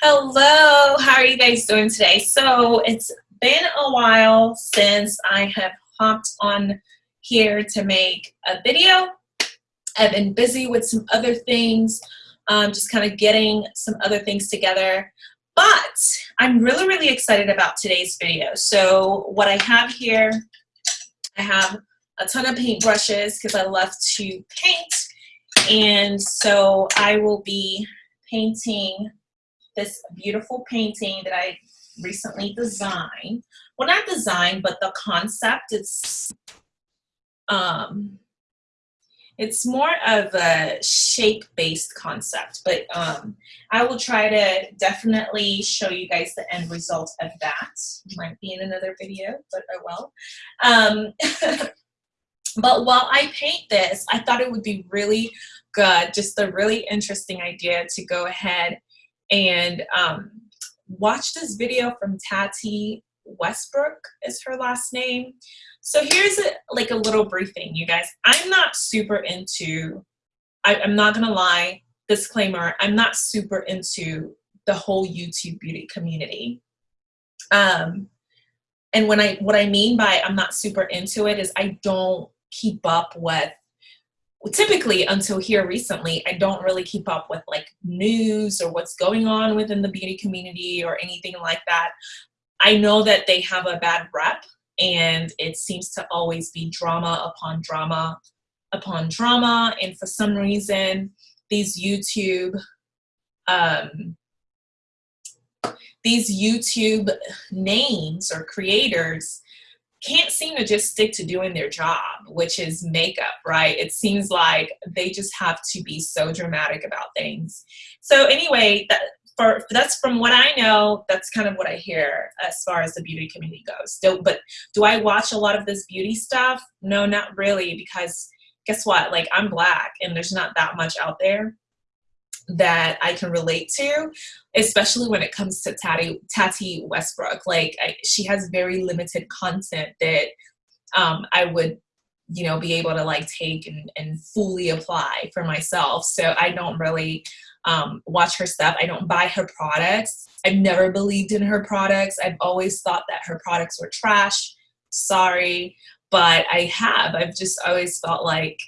Hello, how are you guys doing today? So it's been a while since I have hopped on here to make a video. I've been busy with some other things, um, just kind of getting some other things together. But I'm really, really excited about today's video. So what I have here, I have a ton of paint brushes because I love to paint. And so I will be painting this beautiful painting that I recently designed. Well, not designed, but the concept is um, it's more of a shape-based concept, but um, I will try to definitely show you guys the end result of that. Might be in another video, but I will. Um, but while I paint this, I thought it would be really good, just a really interesting idea to go ahead and um, watch this video from Tati Westbrook is her last name. So here's a, like a little briefing, you guys. I'm not super into, I, I'm not gonna lie, disclaimer, I'm not super into the whole YouTube beauty community. Um, and when I, what I mean by I'm not super into it is I don't keep up with typically until here recently, I don't really keep up with like news or what's going on within the beauty community or anything like that. I know that they have a bad rep and it seems to always be drama upon drama upon drama. And for some reason, these YouTube, um, these YouTube names or creators can't seem to just stick to doing their job, which is makeup, right? It seems like they just have to be so dramatic about things. So anyway, that, for, that's from what I know, that's kind of what I hear as far as the beauty community goes. Do, but do I watch a lot of this beauty stuff? No, not really, because guess what? Like I'm black and there's not that much out there that I can relate to, especially when it comes to Tati, Tati Westbrook. Like I, she has very limited content that um, I would, you know, be able to like take and, and fully apply for myself. So I don't really um, watch her stuff. I don't buy her products. I've never believed in her products. I've always thought that her products were trash. Sorry, but I have. I've just always felt like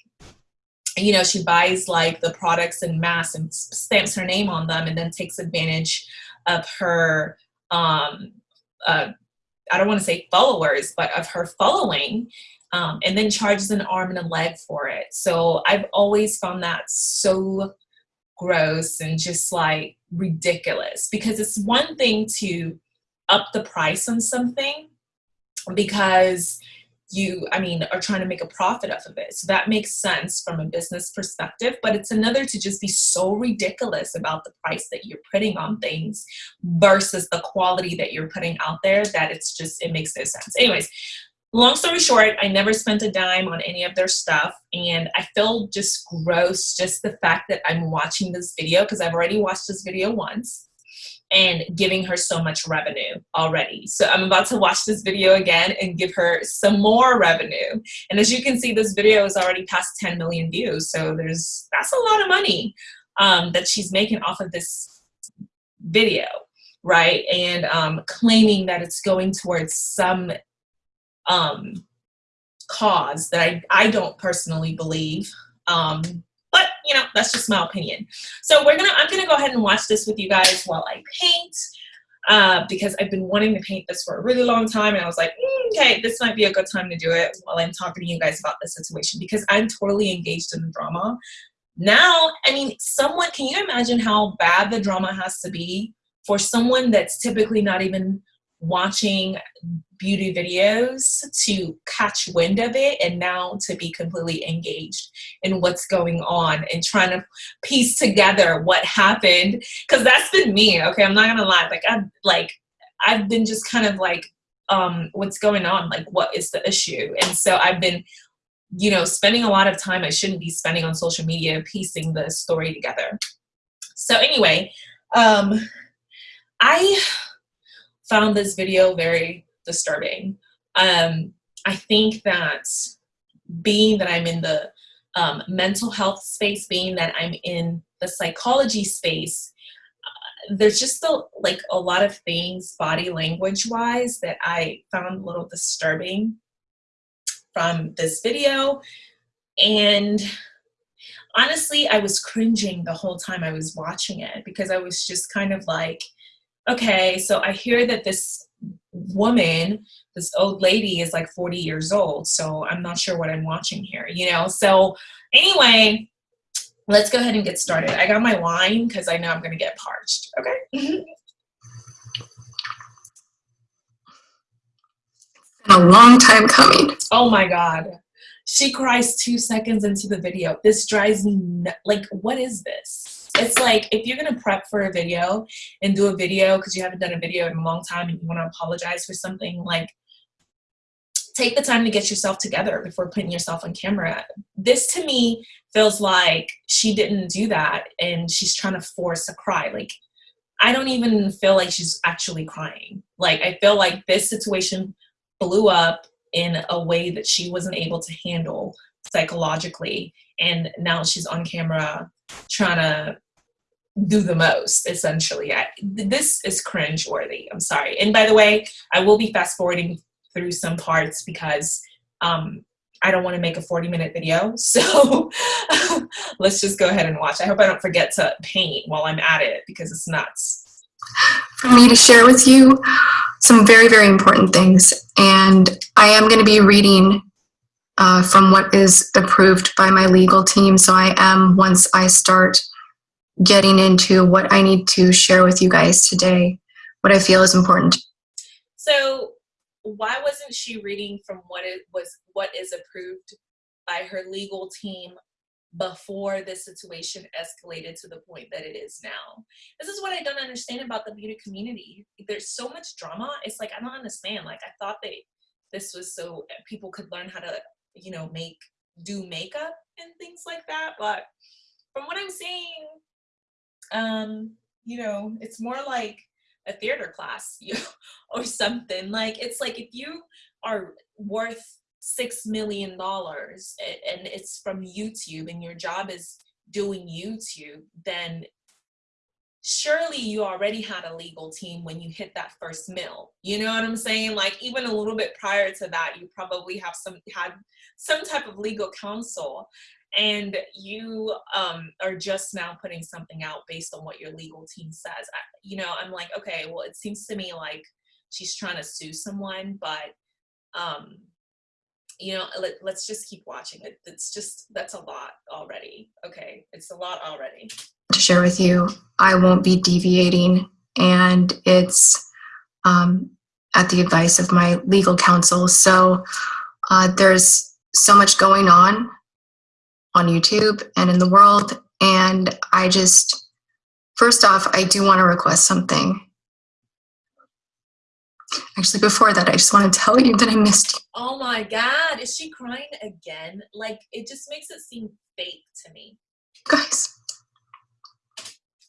you know, she buys like the products in mass and stamps her name on them and then takes advantage of her, um, uh, I don't want to say followers, but of her following um, and then charges an arm and a leg for it. So I've always found that so gross and just like ridiculous because it's one thing to up the price on something because you, I mean, are trying to make a profit off of it. So that makes sense from a business perspective, but it's another to just be so ridiculous about the price that you're putting on things versus the quality that you're putting out there that it's just, it makes no sense. Anyways, long story short, I never spent a dime on any of their stuff and I feel just gross just the fact that I'm watching this video because I've already watched this video once and giving her so much revenue already. So I'm about to watch this video again and give her some more revenue. And as you can see, this video is already past 10 million views. So there's, that's a lot of money um, that she's making off of this video, right? And um, claiming that it's going towards some um, cause that I, I don't personally believe. Um, you know, that's just my opinion. So we're gonna, I'm gonna go ahead and watch this with you guys while I paint. Uh, because I've been wanting to paint this for a really long time and I was like, mm, okay, this might be a good time to do it while I'm talking to you guys about the situation because I'm totally engaged in the drama. Now, I mean, someone, can you imagine how bad the drama has to be for someone that's typically not even watching beauty videos to catch wind of it and now to be completely engaged in what's going on and trying to piece together what happened. Because that's been me okay? I'm not gonna lie. Like i've like i've been just kind of like um what's going on? Like what is the issue? And so i've been you know spending a lot of time i shouldn't be spending on social media piecing the story together. So anyway um i found this video very disturbing. Um, I think that being that I'm in the um, mental health space, being that I'm in the psychology space, there's just a, like a lot of things body language wise that I found a little disturbing from this video. And honestly, I was cringing the whole time I was watching it because I was just kind of like, okay, so I hear that this woman, this old lady is like 40 years old. So I'm not sure what I'm watching here, you know? So anyway, let's go ahead and get started. I got my wine because I know I'm going to get parched. Okay. Mm-hmm. a long time coming. Oh my God. She cries two seconds into the video. This drives me, like, what is this? It's like if you're gonna prep for a video and do a video because you haven't done a video in a long time and you wanna apologize for something, like, take the time to get yourself together before putting yourself on camera. This to me feels like she didn't do that and she's trying to force a cry. Like, I don't even feel like she's actually crying. Like, I feel like this situation blew up in a way that she wasn't able to handle psychologically and now she's on camera trying to do the most essentially. I, this is cringe worthy i'm sorry. And by the way i will be fast forwarding through some parts because um, i don't want to make a 40 minute video. So let's just go ahead and watch. I hope i don't forget to paint while i'm at it because it's nuts. For me to share with you some very, very important things. And I am going to be reading uh, from what is approved by my legal team. So I am, once I start getting into what I need to share with you guys today, what I feel is important. So why wasn't she reading from what it was, what is approved by her legal team before this situation escalated to the point that it is now. This is what I don't understand about the beauty community. There's so much drama. It's like, I don't understand. Like, I thought that this was so people could learn how to, you know, make, do makeup and things like that. But from what I'm seeing, um, you know, it's more like a theater class you know, or something. Like, it's like if you are worth six million dollars and it's from YouTube and your job is doing YouTube, then surely you already had a legal team when you hit that first mill. You know what I'm saying? Like even a little bit prior to that, you probably have some had some type of legal counsel and you um, are just now putting something out based on what your legal team says. I, you know, I'm like, okay, well, it seems to me like she's trying to sue someone, but um, you know, let, us just keep watching it. It's just, that's a lot already. Okay, it's a lot already. To share with you, I won't be deviating and it's um, at the advice of my legal counsel. So uh, there's so much going on on YouTube and in the world. And I just, first off, I do want to request something. Actually, before that, I just want to tell you that I missed you. Oh my God, is she crying again? Like, it just makes it seem fake to me. Guys.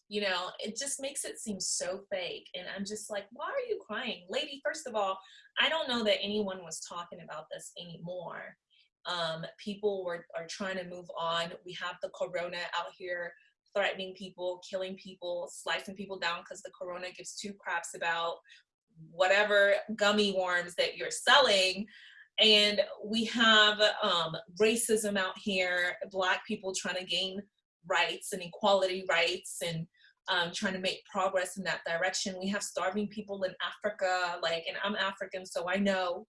You know, it just makes it seem so fake. And I'm just like, why are you crying? Lady, first of all, I don't know that anyone was talking about this anymore. Um, people were are trying to move on. We have the corona out here threatening people, killing people, slicing people down because the corona gives two craps about whatever gummy worms that you're selling and we have um, racism out here black people trying to gain rights and equality rights and um, trying to make progress in that direction we have starving people in africa like and i'm african so i know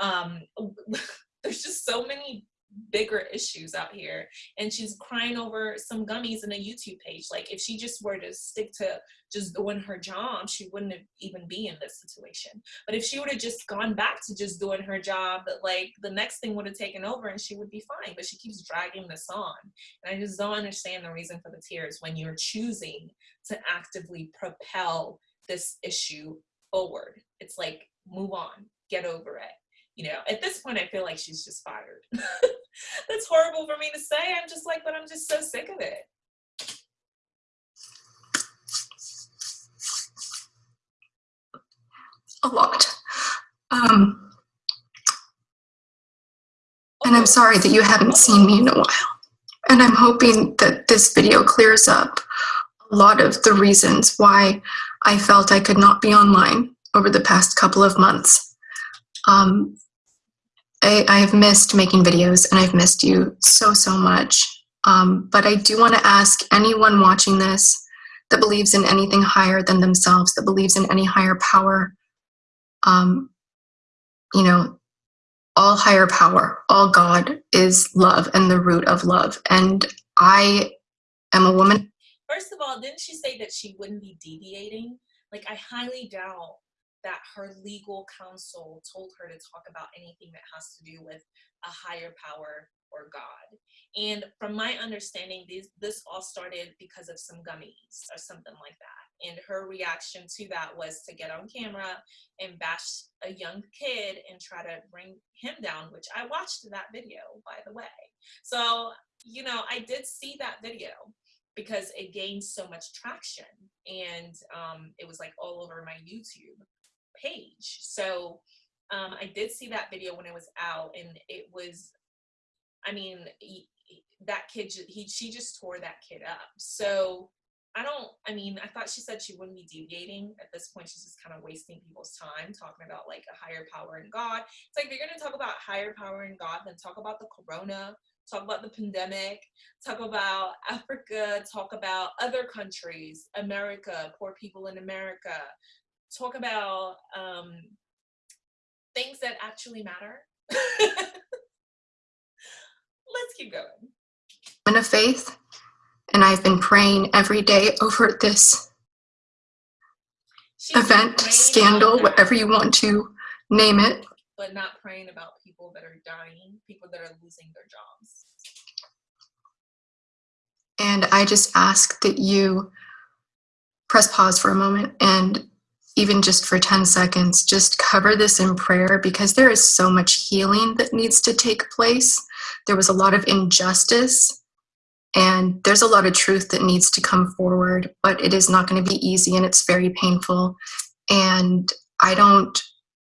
um, there's just so many bigger issues out here. And she's crying over some gummies in a youtube page. Like if she just were to stick to just doing her job she wouldn't even be in this situation. But if she would have just gone back to just doing her job like the next thing would have taken over and she would be fine. But she keeps dragging this on. And i just don't understand the reason for the tears when you're choosing to actively propel this issue forward. It's like move on. Get over it you know, at this point, I feel like she's just fired. That's horrible for me to say. I'm just like, but I'm just so sick of it. A lot. Um, and I'm sorry that you haven't seen me in a while. And I'm hoping that this video clears up a lot of the reasons why I felt I could not be online over the past couple of months. Um, I, I have missed making videos and I've missed you so, so much. Um, but I do want to ask anyone watching this that believes in anything higher than themselves, that believes in any higher power, um, you know, all higher power, all God is love and the root of love. And I am a woman. First of all, didn't she say that she wouldn't be deviating? Like, I highly doubt that her legal counsel told her to talk about anything that has to do with a higher power or God. And from my understanding, this, this all started because of some gummies or something like that. And her reaction to that was to get on camera and bash a young kid and try to bring him down, which I watched that video, by the way. So, you know, I did see that video because it gained so much traction and um, it was like all over my YouTube page. So um, I did see that video when it was out and it was, I mean, he, that kid, he, she just tore that kid up. So I don't, I mean, I thought she said she wouldn't be deviating. At this point, she's just kind of wasting people's time talking about like a higher power in God. It's like, you're going to talk about higher power in God, then talk about the corona, talk about the pandemic, talk about Africa, talk about other countries, America, poor people in America, talk about um, things that actually matter. Let's keep going. I'm in a faith, and I've been praying every day over this She's event, scandal, whatever you want to name it. But not praying about people that are dying, people that are losing their jobs. And I just ask that you press pause for a moment and even just for 10 seconds, just cover this in prayer because there is so much healing that needs to take place. There was a lot of injustice and there's a lot of truth that needs to come forward, but it is not going to be easy and it's very painful. And I don't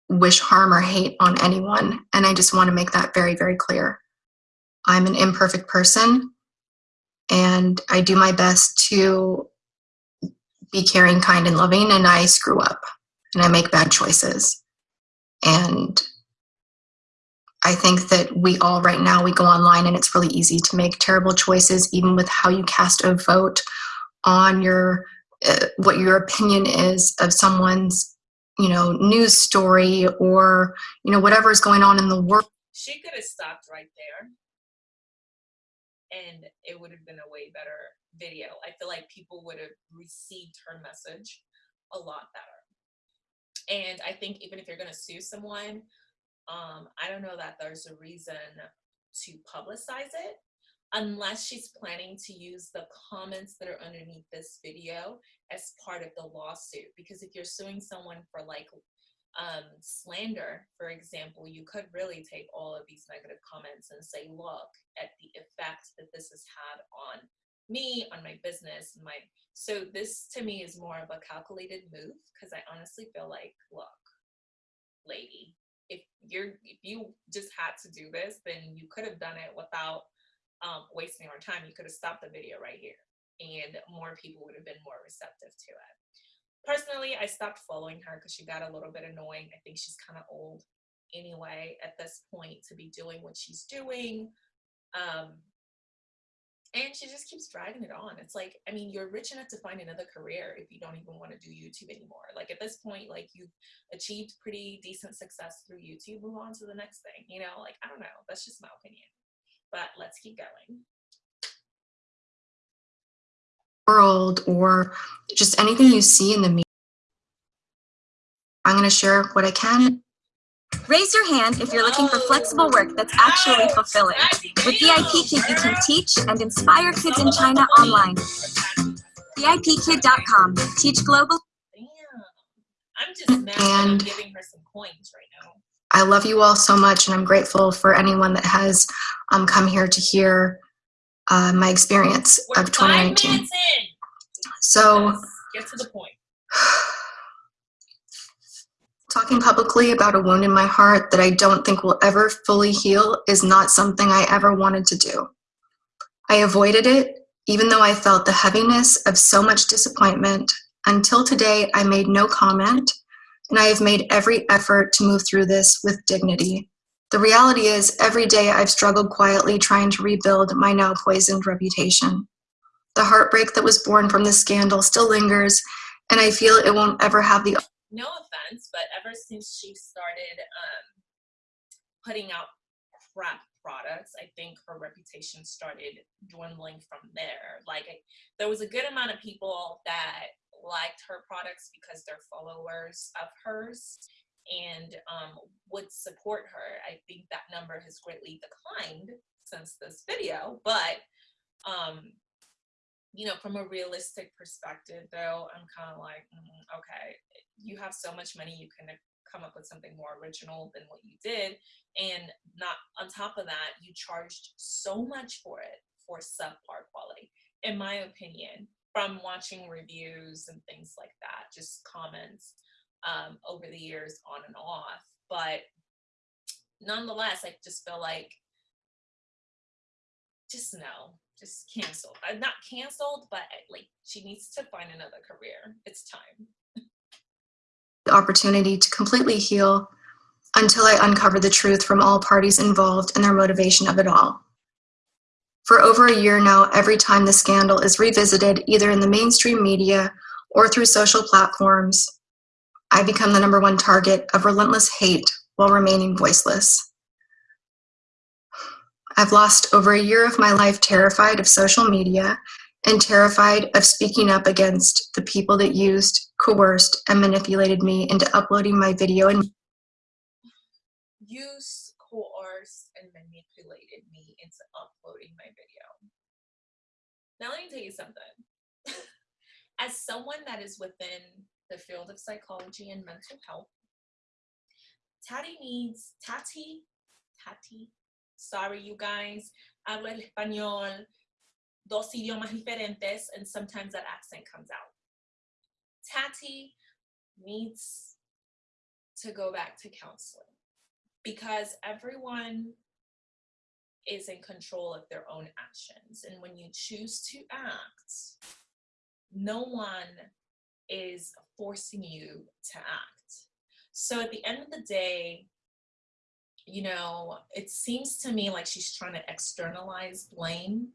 wish harm or hate on anyone. And I just want to make that very, very clear. I'm an imperfect person and I do my best to be caring, kind, and loving, and I screw up and I make bad choices. And I think that we all right now, we go online and it's really easy to make terrible choices, even with how you cast a vote on your, uh, what your opinion is of someone's, you know, news story or, you know, whatever is going on in the world. She could have stopped right there and it would have been a way better video. I feel like people would have received her message a lot better. And I think even if you're going to sue someone, um, I don't know that there's a reason to publicize it unless she's planning to use the comments that are underneath this video as part of the lawsuit. Because if you're suing someone for like um, slander, for example, you could really take all of these negative comments and say, look at the effect that this has had on me, on my business, my so this to me is more of a calculated move because I honestly feel like, look, lady, if you're if you just had to do this, then you could have done it without um, wasting our time. You could have stopped the video right here, and more people would have been more receptive to it. Personally, I stopped following her because she got a little bit annoying. I think she's kind of old anyway at this point to be doing what she's doing. Um, and she just keeps dragging it on. It's like, I mean, you're rich enough to find another career if you don't even want to do YouTube anymore. Like at this point, like you've achieved pretty decent success through YouTube, move on to the next thing, you know, like, I don't know. That's just my opinion, but let's keep going. World or just anything you see in the media. I'm going to share what I can Raise your hand if you're looking for flexible work that's actually fulfilling. With VIP Kid, you can teach and inspire kids in China online. VIPKid.com. Teach global. Damn. I'm just mad and I'm giving her some coins right now. I love you all so much, and I'm grateful for anyone that has um, come here to hear uh, my experience We're of 2019. So, Let's get to the point. Talking publicly about a wound in my heart that I don't think will ever fully heal is not something I ever wanted to do. I avoided it Even though I felt the heaviness of so much disappointment, until today I made no comment, and I have made every effort to move through this with dignity. The reality is, every day I've struggled quietly trying to rebuild my now poisoned reputation. The heartbreak that was born from this scandal still lingers, and I feel it won't ever have the. No offense, but ever since she started um, putting out crap products, I think her reputation started dwindling from there. Like, there was a good amount of people that liked her products because they're followers of hers and um, would support her. I think that number has greatly declined since this video, but um, you know, from a realistic perspective, though, I'm kind of like, mm, okay, you have so much money, you can come up with something more original than what you did, and not on top of that, you charged so much for it for subpar quality, in my opinion, from watching reviews and things like that, just comments um, over the years on and off. But nonetheless, I just feel like, just no, just canceled. I'm not canceled, but uh, like she needs to find another career. It's time. The opportunity to completely heal until I uncover the truth from all parties involved and their motivation of it all. For over a year now, every time the scandal is revisited, either in the mainstream media or through social platforms, I become the number one target of relentless hate while remaining voiceless. I've lost over a year of my life terrified of social media and terrified of speaking up against the people that used, coerced, and manipulated me into uploading my video and use, coerced, and manipulated me into uploading my video. Now let me tell you something. As someone that is within the field of psychology and mental health, Tati needs, Tati, Tati Sorry, you guys. Hablo el español, dos idiomas diferentes, and sometimes that accent comes out. Tati needs to go back to counseling because everyone is in control of their own actions. And when you choose to act, no one is forcing you to act. So at the end of the day, you know, it seems to me like she's trying to externalize blame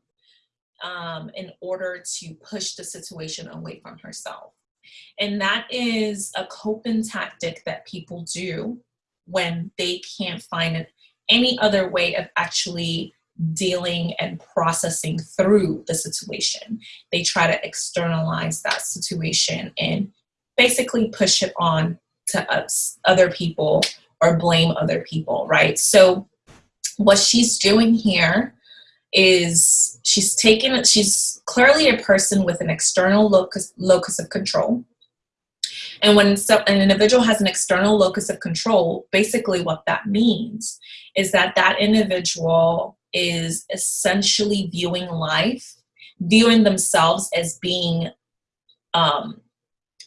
um, in order to push the situation away from herself. And that is a coping tactic that people do when they can't find any other way of actually dealing and processing through the situation. They try to externalize that situation and basically push it on to us, other people or blame other people, right? So what she's doing here is she's taken, she's clearly a person with an external locus, locus of control. And when so, an individual has an external locus of control, basically what that means is that that individual is essentially viewing life, viewing themselves as being um,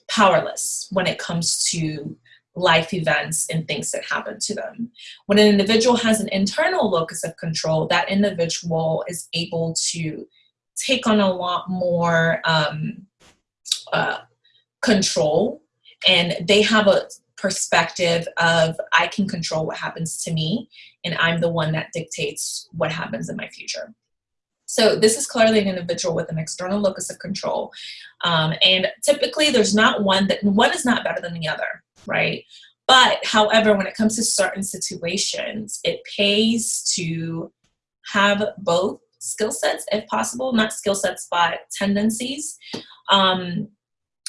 powerless when it comes to life events and things that happen to them. When an individual has an internal locus of control, that individual is able to take on a lot more um, uh, control and they have a perspective of I can control what happens to me and I'm the one that dictates what happens in my future. So this is clearly an individual with an external locus of control. Um, and typically there's not one that one is not better than the other right? But however, when it comes to certain situations, it pays to have both skill sets if possible, not skill sets, but tendencies. Um,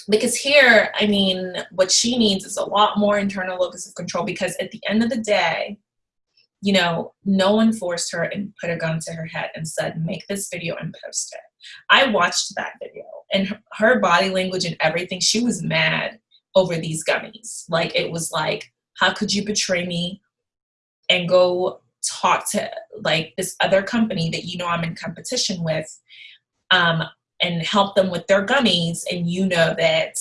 because here, I mean, what she needs is a lot more internal locus of control because at the end of the day, you know, no one forced her and put a gun to her head and said, make this video and post it. I watched that video and her body language and everything, she was mad over these gummies. Like it was like, how could you betray me and go talk to like this other company that you know I'm in competition with um, and help them with their gummies and you know that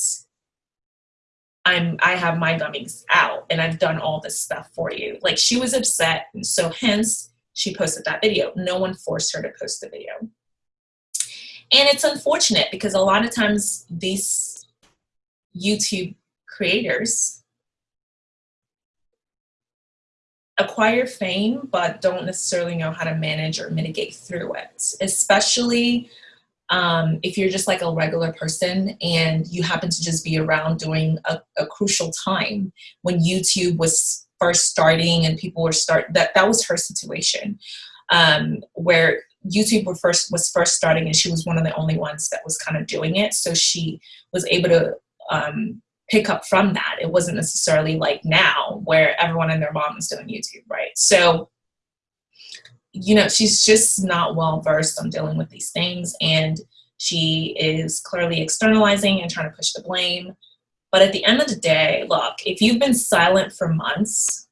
I'm I have my gummies out and I've done all this stuff for you. Like she was upset and so hence she posted that video. No one forced her to post the video. and it's unfortunate because a lot of times these YouTube creators. Acquire fame but don't necessarily know how to manage or mitigate through it, especially um, if you're just like a regular person and you happen to just be around during a, a crucial time when YouTube was first starting and people were start that that was her situation um, where YouTube were first was first starting and she was one of the only ones that was kind of doing it. So she was able to um, pick up from that it wasn't necessarily like now where everyone and their mom is doing YouTube right so you know, she's just not well versed on dealing with these things. And she is clearly externalizing and trying to push the blame. But at the end of the day, look, if you've been silent for months,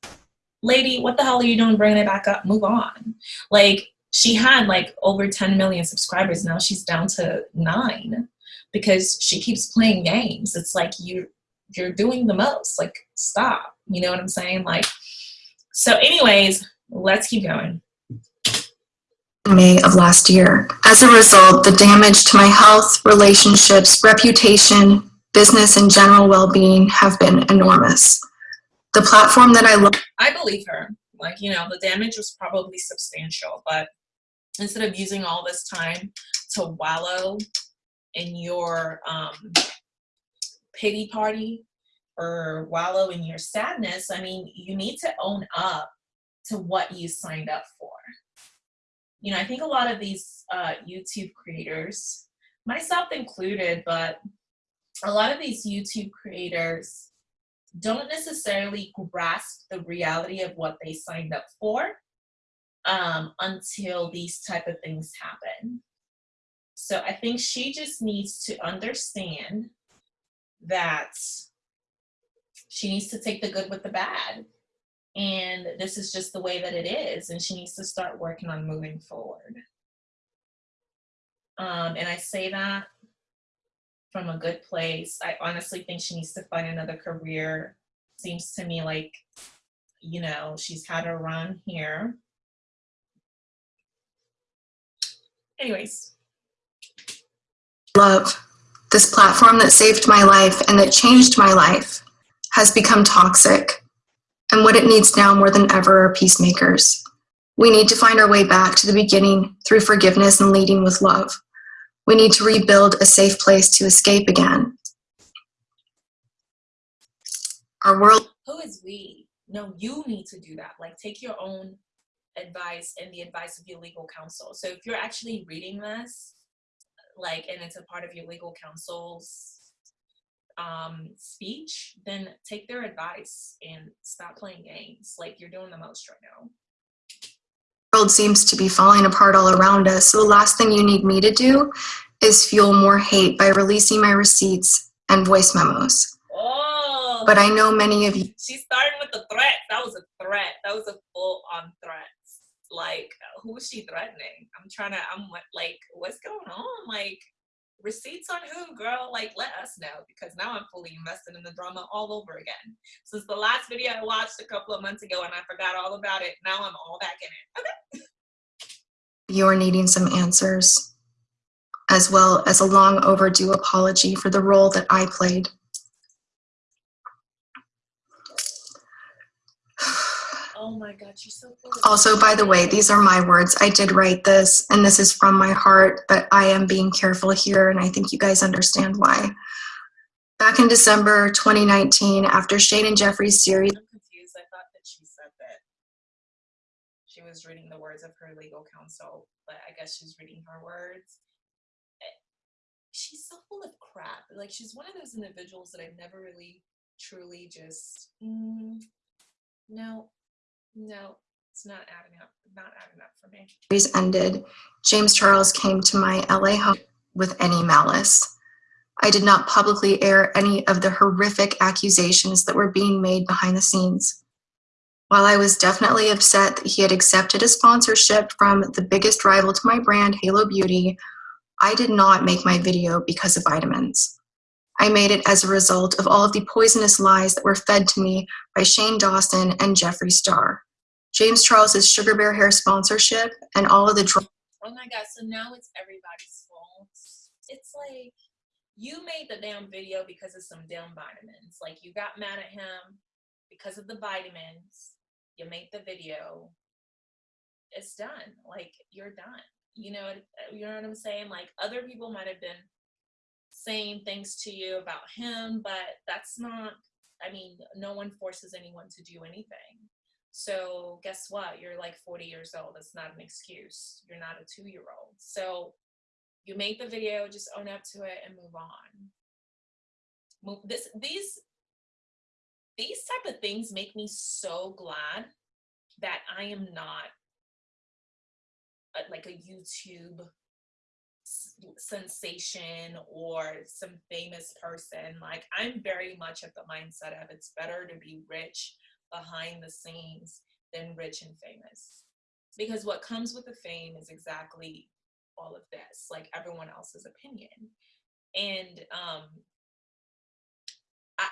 lady, what the hell are you doing bringing it back up? Move on. Like, she had like over 10 million subscribers. Now she's down to nine because she keeps playing games. It's like you you're doing the most. Like, stop. You know what I'm saying? Like, so anyways, let's keep going. May of last year. As a result, the damage to my health, relationships, reputation, business, and general well-being have been enormous. The platform that I love I believe her. Like, you know, the damage was probably substantial, but instead of using all this time to wallow in your um, pity party or wallow in your sadness, I mean, you need to own up to what you signed up for you know, I think a lot of these uh, YouTube creators, myself included, but a lot of these YouTube creators don't necessarily grasp the reality of what they signed up for um, until these type of things happen. So I think she just needs to understand that she needs to take the good with the bad. And this is just the way that it is and she needs to start working on moving forward. Um, and i say that from a good place. I honestly think she needs to find another career. Seems to me like you know she's had a run here. Anyways. Love this platform that saved my life and that changed my life has become toxic and what it needs now more than ever are peacemakers. We need to find our way back to the beginning through forgiveness and leading with love. We need to rebuild a safe place to escape again. Our world. Who is we? No, you need to do that. Like, take your own advice and the advice of your legal counsel. So, if you're actually reading this, like, and it's a part of your legal counsel's um, speech, then take their advice and stop playing games. Like you're doing the most right now. world seems to be falling apart all around us. So the last thing you need me to do is fuel more hate by releasing my receipts and voice memos. Oh, but I know many of you. She's starting with the threat. That was a threat. That was a full on threat. Like, who is she threatening? I'm trying to, I'm like, what's going on? Like, receipts on who, girl? Like, let us know because now I'm fully invested in the drama all over again. Since the last video I watched a couple of months ago and I forgot all about it, now I'm all back in it. Okay. You're needing some answers, as well as a long overdue apology for the role that I played. Oh my God, you're so full Also, by the way, these are my words. I did write this, and this is from my heart, but I am being careful here, and I think you guys understand why. Back in December 2019, after Shane and Jeffree's series. I'm confused. I thought that she said that she was reading the words of her legal counsel, but I guess she's reading her words. She's so full of crap. Like, she's one of those individuals that I've never really truly just, mm, no, no, it's not adding up. Not adding up for me. Series ended. James Charles came to my LA home with any malice. I did not publicly air any of the horrific accusations that were being made behind the scenes. While I was definitely upset that he had accepted a sponsorship from the biggest rival to my brand, Halo Beauty, I did not make my video because of vitamins. I made it as a result of all of the poisonous lies that were fed to me by Shane Dawson and Jeffree Star. James Charles's Sugar Bear Hair sponsorship and all of the Oh my god, so now it's everybody's fault. it's like you made the damn video because of some damn vitamins. Like you got mad at him because of the vitamins. You made the video. It's done. Like you're done. You know, you know what I'm saying? Like other people might have been saying things to you about him, but that's not, I mean, no one forces anyone to do anything. So guess what? You're like 40 years old. That's not an excuse. You're not a two year old. So you made the video, just own up to it and move on. Move this these these type of things make me so glad that I am not a, like a YouTube sensation or some famous person. Like I'm very much at the mindset of it's better to be rich behind the scenes than rich and famous. Because what comes with the fame is exactly all of this, like everyone else's opinion. And um I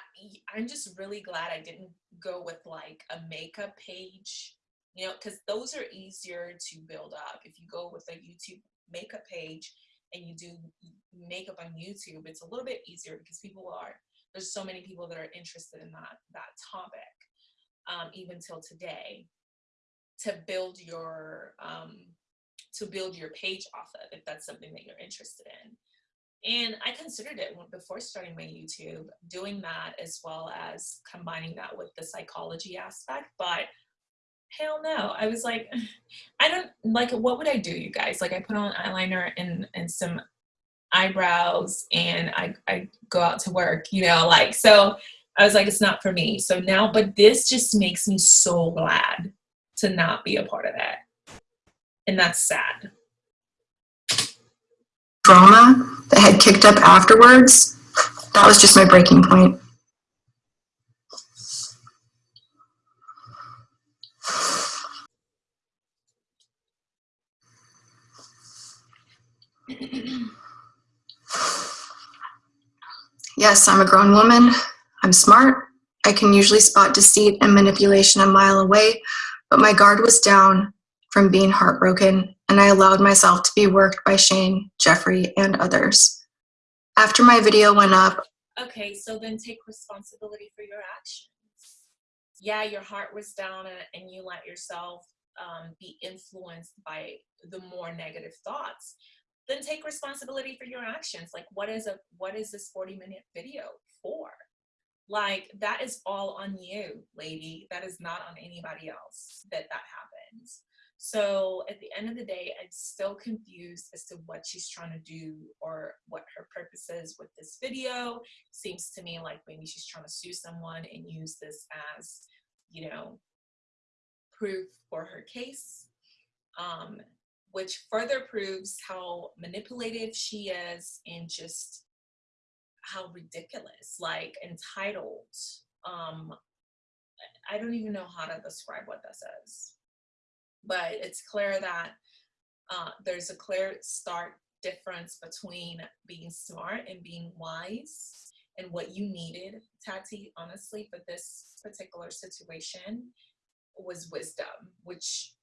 I'm just really glad I didn't go with like a makeup page, you know, because those are easier to build up. If you go with a YouTube makeup page and you do makeup on YouTube, it's a little bit easier because people are there's so many people that are interested in that that topic um, even till today to build your um, to build your page off of if that's something that you're interested in. And i considered it before starting my youtube doing that as well as combining that with the psychology aspect but hell no. I was like i don't like what would i do you guys? Like i put on eyeliner and and some eyebrows and i i go out to work you know like so i was like it's not for me. So now but this just makes me so glad to not be a part of that. And that's sad. Drama that had kicked up afterwards, that was just my breaking point. Yes, I'm a grown woman. I'm smart. I can usually spot deceit and manipulation a mile away, but my guard was down from being heartbroken, and I allowed myself to be worked by Shane, Jeffree, and others. After my video went up, okay so then take responsibility for your actions yeah your heart was down and you let yourself um, be influenced by the more negative thoughts then take responsibility for your actions. Like what is a what is this 40 minute video for? Like that is all on you lady. That is not on anybody else that that happens. So at the end of the day i'm still confused as to what she's trying to do or what her purpose is with this video. Seems to me like maybe she's trying to sue someone and use this as you know proof for her case. Um, which further proves how manipulative she is and just how ridiculous, like entitled. Um, I don't even know how to describe what this is, but it's clear that uh, there's a clear stark difference between being smart and being wise and what you needed, Tati, honestly, for this particular situation was wisdom, which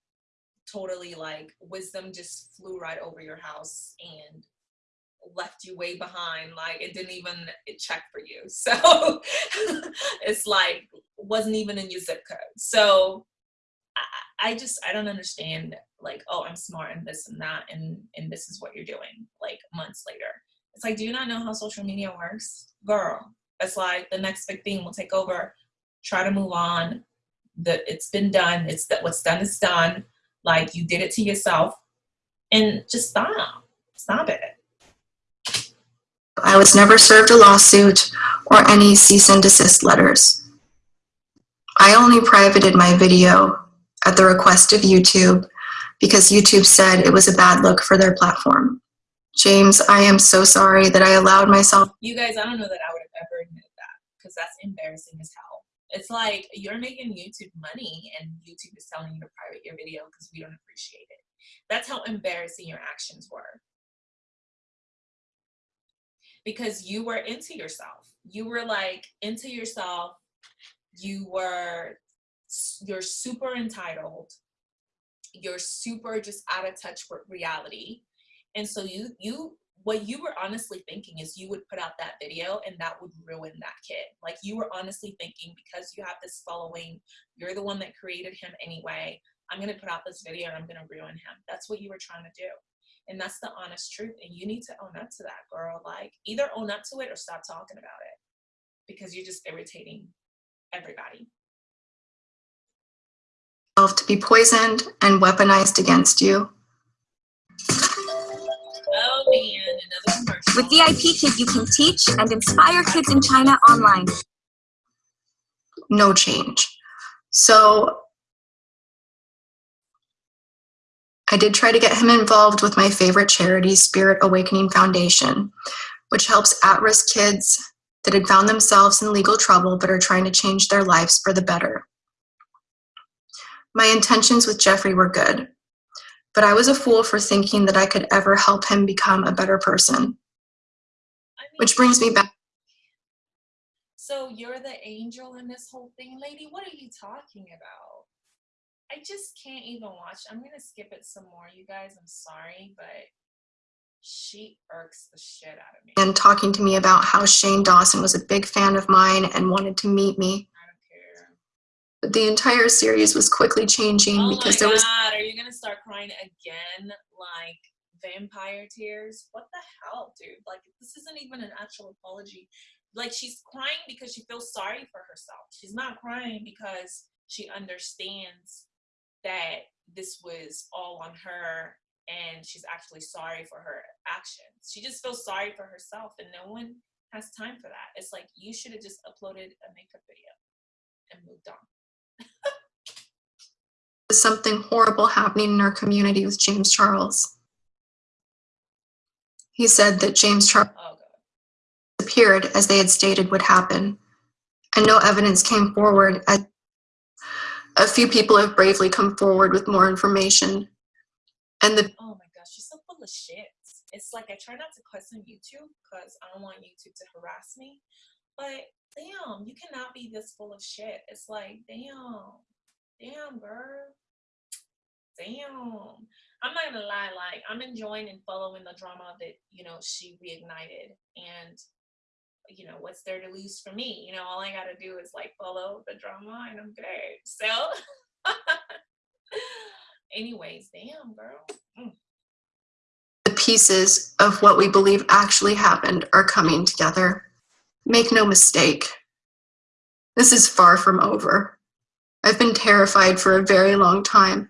totally like wisdom just flew right over your house and left you way behind like it didn't even check for you. So it's like wasn't even in your zip code. So I, I just i don't understand like oh i'm smart and this and that and and this is what you're doing like months later. It's like do you not know how social media works? Girl it's like the next big thing will take over. Try to move on. That it's been done. It's that what's done is done like you did it to yourself and just stop. Stop it. I was never served a lawsuit or any cease and desist letters. I only privated my video at the request of YouTube because YouTube said it was a bad look for their platform. James, I am so sorry that I allowed myself. You guys, I don't know that I would have ever admitted that because that's embarrassing as hell. It's like you're making YouTube money and YouTube is telling you to private your video because we don't appreciate it. That's how embarrassing your actions were. Because you were into yourself. You were like into yourself. You were, you're super entitled. You're super just out of touch with reality. And so you, you what you were honestly thinking is you would put out that video and that would ruin that kid. Like you were honestly thinking because you have this following, you're the one that created him anyway. I'm going to put out this video and I'm going to ruin him. That's what you were trying to do. And that's the honest truth. And you need to own up to that, girl. Like either own up to it or stop talking about it because you're just irritating everybody. To be poisoned and weaponized against you. Oh man, another commercial. With VIP Kid, you can teach and inspire kids in China online. No change. So I did try to get him involved with my favorite charity, Spirit Awakening Foundation, which helps at risk kids that had found themselves in legal trouble but are trying to change their lives for the better. My intentions with Jeffree were good, but I was a fool for thinking that I could ever help him become a better person. Which brings me back. So you're the angel in this whole thing, lady? What are you talking about? I just can't even watch. I'm gonna skip it some more, you guys. I'm sorry, but she irks the shit out of me. and talking to me about how Shane Dawson was a big fan of mine and wanted to meet me. I don't care. But the entire series was quickly changing Oh because my there was god, are you gonna start crying again? Like vampire tears? What the hell, dude? Like this isn't even an actual apology. Like she's crying because she feels sorry for herself. She's not crying because she understands that this was all on her and she's actually sorry for her actions. She just feels sorry for herself and no one has time for that. It's like you should have just uploaded a makeup video and moved on. Something horrible happening in our community with James Charles. He said that James Charles Oh god. appeared as they had stated would happen, and no evidence came forward. As a few people have bravely come forward with more information, and the Oh my gosh, she's so full of shit. It's like I try not to cuss on YouTube because I don't want YouTube to harass me. But damn, you cannot be this full of shit. It's like, damn, damn, girl. Damn. I'm not gonna lie, like I'm enjoying and following the drama that, you know, she reignited. And you know, what's there to lose for me? You know, all I gotta do is like follow the drama and I'm good. So anyways, damn girl. Mm. the pieces of what we believe actually happened are coming together. Make no mistake, this is far from over. I've been terrified for a very long time,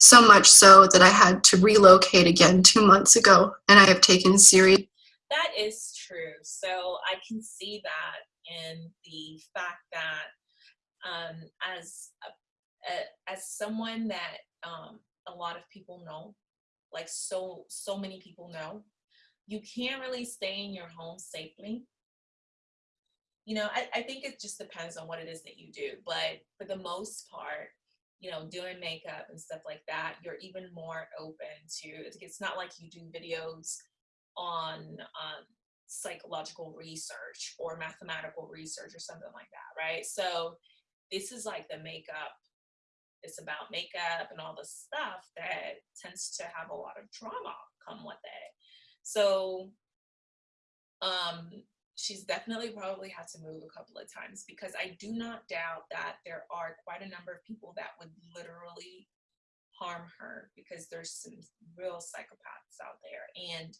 so much so that I had to relocate again two months ago, and I have taken serious That is true. So I can see that in the fact that um, as a, a, as someone that um, a lot of people know, like so so many people know, you can't really stay in your home safely. You know, I, I think it just depends on what it is that you do, but for the most part, you know, doing makeup and stuff like that, you're even more open to. It's not like you do videos on um, psychological research or mathematical research or something like that, right? So this is like the makeup. It's about makeup and all the stuff that tends to have a lot of drama come with it. So um, she's definitely probably had to move a couple of times because I do not doubt that there are quite a number of people that would literally harm her because there's some real psychopaths out there. And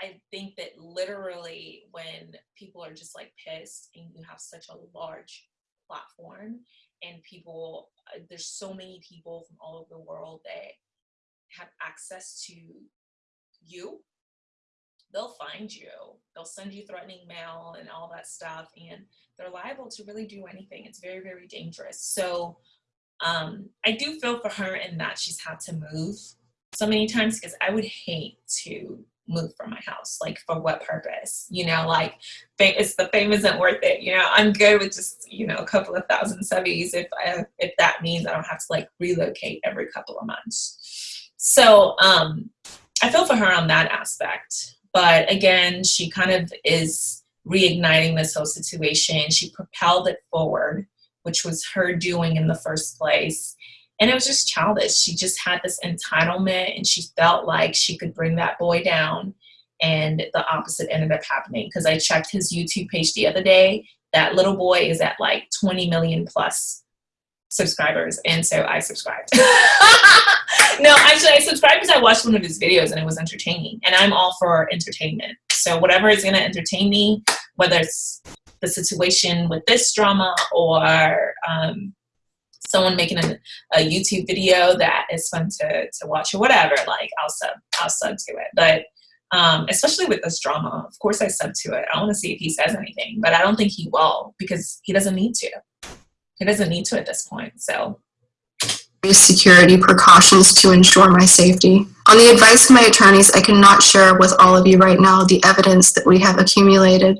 I think that literally when people are just like pissed and you have such a large platform and people, uh, there's so many people from all over the world that have access to you, they'll find you. They'll send you threatening mail and all that stuff, and they're liable to really do anything. It's very, very dangerous. So um, I do feel for her in that she's had to move so many times because I would hate to move from my house like for what purpose you know like it's the fame isn't worth it you know i'm good with just you know a couple of thousand subbies if I, if that means i don't have to like relocate every couple of months so um i feel for her on that aspect but again she kind of is reigniting this whole situation she propelled it forward which was her doing in the first place and it was just childish. She just had this entitlement and she felt like she could bring that boy down and the opposite ended up happening because I checked his YouTube page the other day. That little boy is at like 20 million plus subscribers, and so I subscribed. no, actually, I subscribed because I watched one of his videos and it was entertaining, and I'm all for entertainment. So whatever is going to entertain me, whether it's the situation with this drama or um, someone making a, a, YouTube video that is fun to, to watch or whatever, like I'll sub, I'll sub to it. But um, especially with this drama, of course I sub to it. I want to see if he says anything, but I don't think he will because he doesn't need to. He doesn't need to at this point. So security precautions to ensure my safety. On the advice of my attorneys, I cannot share with all of you right now the evidence that we have accumulated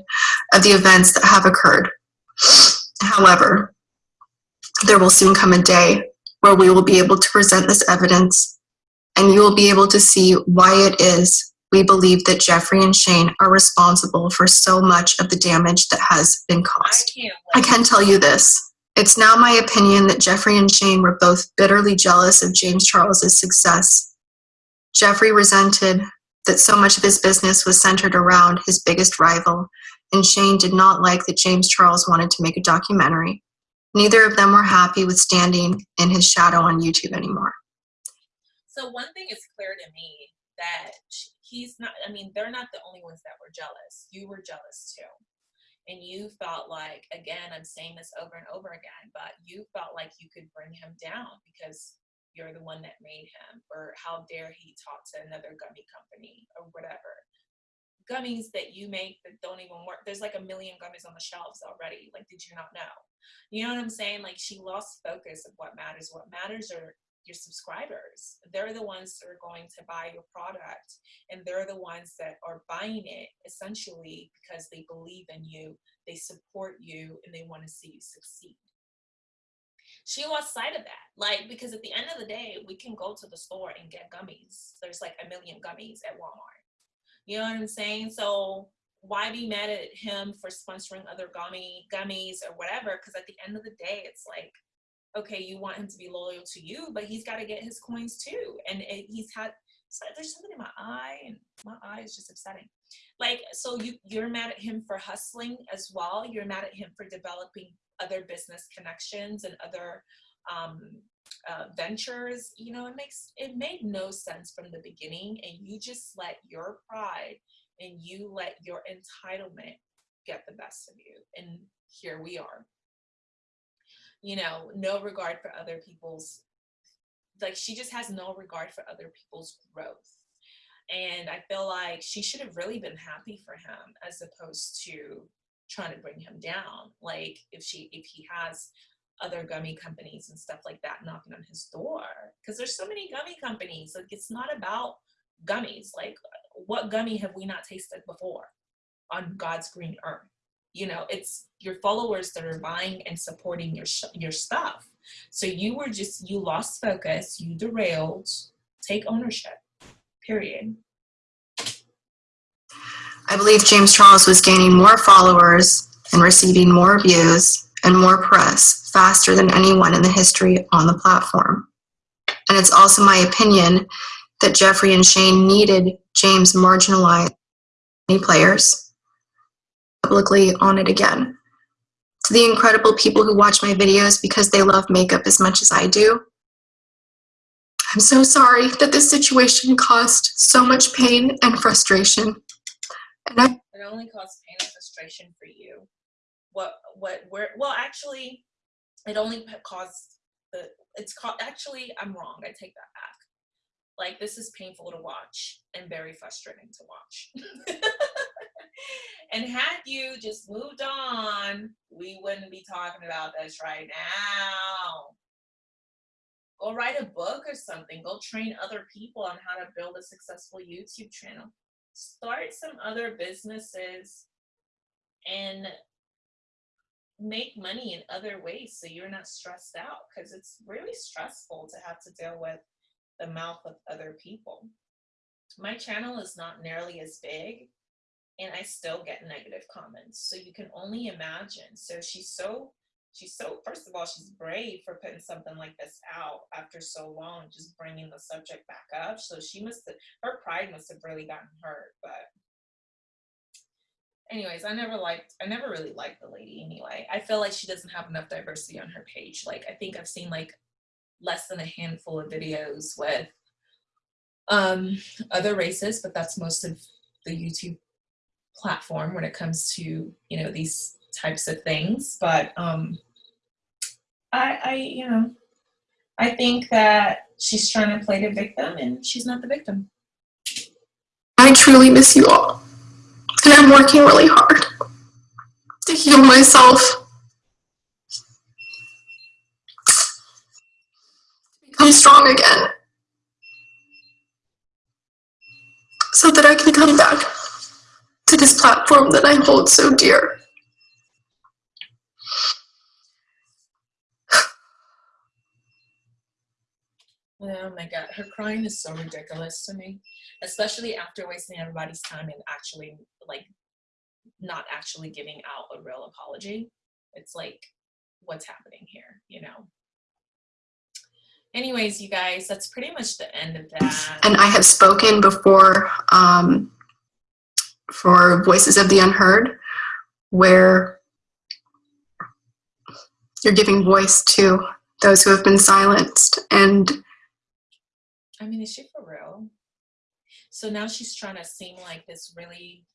of the events that have occurred. However, there will soon come a day where we will be able to present this evidence and you will be able to see why it is we believe that Jeffree and Shane are responsible for so much of the damage that has been caused. I, I can tell you this. It's now my opinion that Jeffree and Shane were both bitterly jealous of James Charles's success. Jeffree resented that so much of his business was centered around his biggest rival, and Shane did not like that James Charles wanted to make a documentary. Neither of them were happy with standing in his shadow on YouTube anymore. So one thing is clear to me that he's not, I mean, they're not the only ones that were jealous. You were jealous too and you felt like again i'm saying this over and over again but you felt like you could bring him down because you're the one that made him or how dare he talk to another gummy company or whatever. Gummies that you make that don't even work there's like a million gummies on the shelves already like did you not know? You know what i'm saying? Like she lost focus of what matters. What matters are your subscribers. They're the ones that are going to buy your product and they're the ones that are buying it essentially because they believe in you, they support you, and they want to see you succeed. She lost sight of that. Like, because at the end of the day, we can go to the store and get gummies. There's like a million gummies at Walmart. You know what I'm saying? So why be mad at him for sponsoring other gummy gummies or whatever? Because at the end of the day, it's like okay, you want him to be loyal to you, but he's got to get his coins too. And it, he's had, so there's something in my eye and my eye is just upsetting. Like, so you, you're mad at him for hustling as well. You're mad at him for developing other business connections and other um, uh, ventures. You know, it makes, it made no sense from the beginning and you just let your pride and you let your entitlement get the best of you. And here we are you know, no regard for other people's, like she just has no regard for other people's growth. And I feel like she should have really been happy for him as opposed to trying to bring him down. Like if she, if he has other gummy companies and stuff like that knocking on his door, because there's so many gummy companies. Like it's not about gummies. Like what gummy have we not tasted before on God's green earth? You know it's your followers that are buying and supporting your your stuff. So you were just you lost focus you derailed take ownership period. I believe james charles was gaining more followers and receiving more views and more press faster than anyone in the history on the platform. And it's also my opinion that jeffree and shane needed james marginalized players publicly on it again. To the incredible people who watch my videos because they love makeup as much as I do, I'm so sorry that this situation caused so much pain and frustration. And I it only caused pain and frustration for you. What what where well actually it only caused the it's called actually I'm wrong. I take that back. Like this is painful to watch and very frustrating to watch. and had you just moved on, we wouldn't be talking about this right now. Go write a book or something. Go train other people on how to build a successful YouTube channel. Start some other businesses and make money in other ways so you're not stressed out because it's really stressful to have to deal with the mouth of other people. My channel is not nearly as big and I still get negative comments. So you can only imagine. So she's so, she's so, first of all, she's brave for putting something like this out after so long, just bringing the subject back up. So she must have, her pride must have really gotten hurt, but anyways, I never liked, I never really liked the lady anyway. I feel like she doesn't have enough diversity on her page. Like, I think I've seen like less than a handful of videos with um, other races, but that's most of the YouTube platform when it comes to, you know, these types of things. But um, I, I, you know, I think that she's trying to play the victim and she's not the victim. I truly miss you all. And I'm working really hard to heal myself, become strong again, so that I can come back this platform that I hold so dear. Oh my god, her crying is so ridiculous to me, especially after wasting everybody's time and actually like not actually giving out a real apology. It's like, what's happening here, you know? Anyways, you guys, that's pretty much the end of that. And I have spoken before um, for Voices of the Unheard, where you're giving voice to those who have been silenced and I mean, is she for real? So now she's trying to seem like this really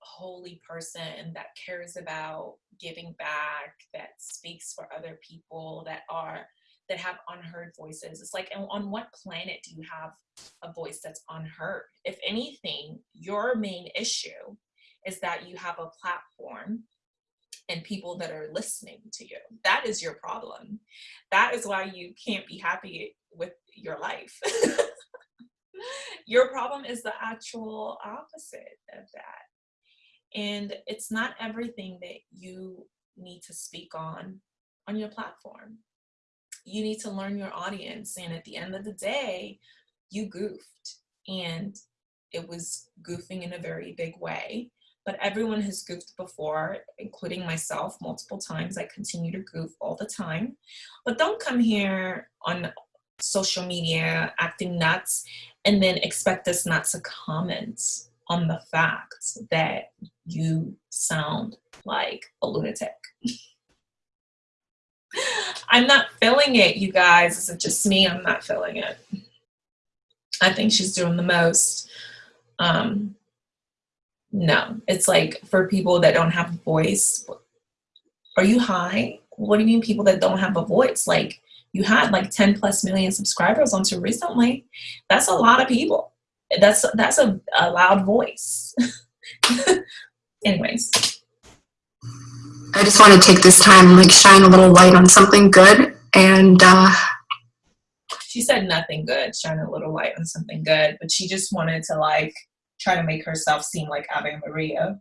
holy person that cares about giving back, that speaks for other people, that are that have unheard voices. It's like, on what planet do you have a voice that's unheard? If anything, your main issue is that you have a platform and people that are listening to you. That is your problem. That is why you can't be happy with your life. your problem is the actual opposite of that. And it's not everything that you need to speak on on your platform. You need to learn your audience. And at the end of the day, you goofed. And it was goofing in a very big way. But everyone has goofed before, including myself multiple times. I continue to goof all the time. But don't come here on social media acting nuts and then expect us not to comment on the fact that you sound like a lunatic. I'm not feeling it, you guys. Is it just me? I'm not feeling it. I think she's doing the most. Um, no, it's like for people that don't have a voice. Are you high? What do you mean people that don't have a voice? Like you had like 10 plus million subscribers onto recently. That's a lot of people. That's that's a, a loud voice. Anyways. I just want to take this time and like shine a little light on something good and uh she said nothing good, shine a little light on something good, but she just wanted to like try to make herself seem like Ave Maria.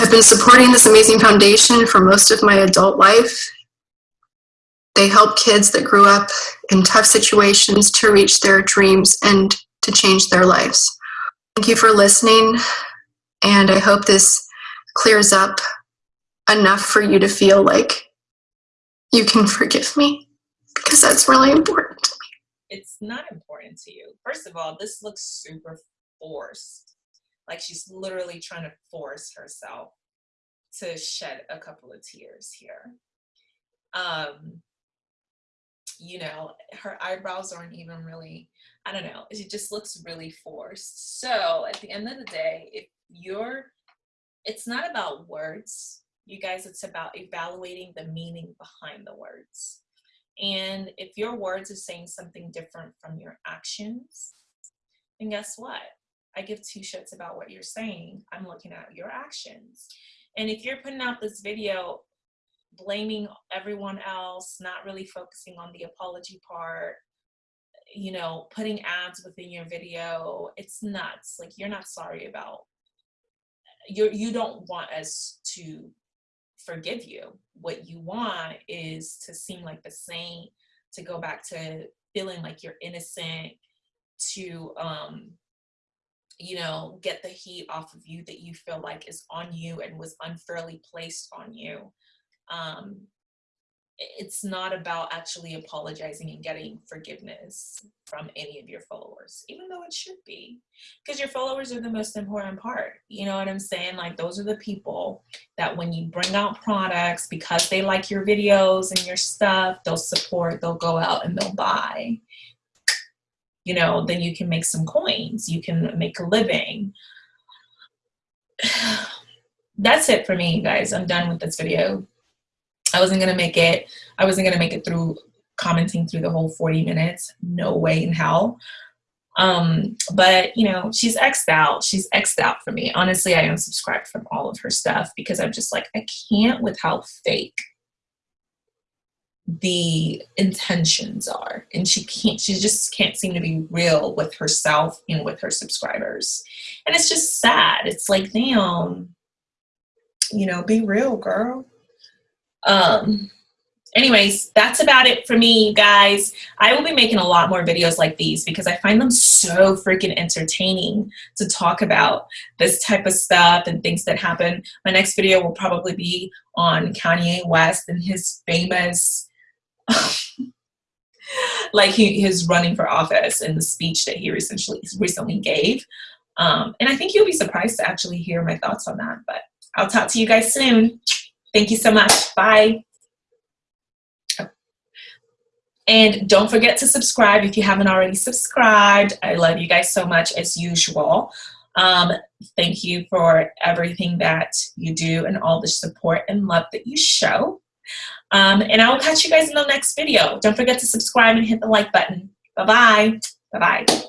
I've been supporting this amazing foundation for most of my adult life. They help kids that grew up in tough situations to reach their dreams and to change their lives. Thank you for listening, and I hope this clears up enough for you to feel like you can forgive me because that's really important to me. It's not important to you. First of all, this looks super forced. Like she's literally trying to force herself to shed a couple of tears here. Um, you know, her eyebrows aren't even really, I don't know, it just looks really forced. So at the end of the day, if you're, it's not about words, you guys, it's about evaluating the meaning behind the words. And if your words are saying something different from your actions, then guess what? I give two shits about what you're saying. I'm looking at your actions. And if you're putting out this video blaming everyone else, not really focusing on the apology part, you know, putting ads within your video, it's nuts. Like you're not sorry about, you you don't want us to forgive you. What you want is to seem like the saint, to go back to feeling like you're innocent, to um, you know, get the heat off of you that you feel like is on you and was unfairly placed on you. Um, it's not about actually apologizing and getting forgiveness from any of your followers, even though it should be, because your followers are the most important part. You know what I'm saying? Like, those are the people that when you bring out products because they like your videos and your stuff, they'll support, they'll go out and they'll buy. You know, then you can make some coins, you can make a living. That's it for me, guys. I'm done with this video. I wasn't gonna make it, I wasn't gonna make it through commenting through the whole 40 minutes. No way in hell. Um, but you know, she's X'd out. She's X'd out for me. Honestly, I unsubscribed from all of her stuff because I'm just like, I can't with how fake the intentions are. And she can't, she just can't seem to be real with herself and with her subscribers. And it's just sad. It's like, damn, you know, be real, girl. Um, anyways, that's about it for me, guys. I will be making a lot more videos like these because I find them so freaking entertaining to talk about this type of stuff and things that happen. My next video will probably be on Kanye West and his famous, like he his running for office and the speech that he recently recently gave. Um, and I think you'll be surprised to actually hear my thoughts on that. But I'll talk to you guys soon. Thank you so much. Bye. And don't forget to subscribe if you haven't already subscribed. I love you guys so much as usual. Um, thank you for everything that you do and all the support and love that you show. Um, and I will catch you guys in the next video. Don't forget to subscribe and hit the like button. Bye-bye. Bye-bye.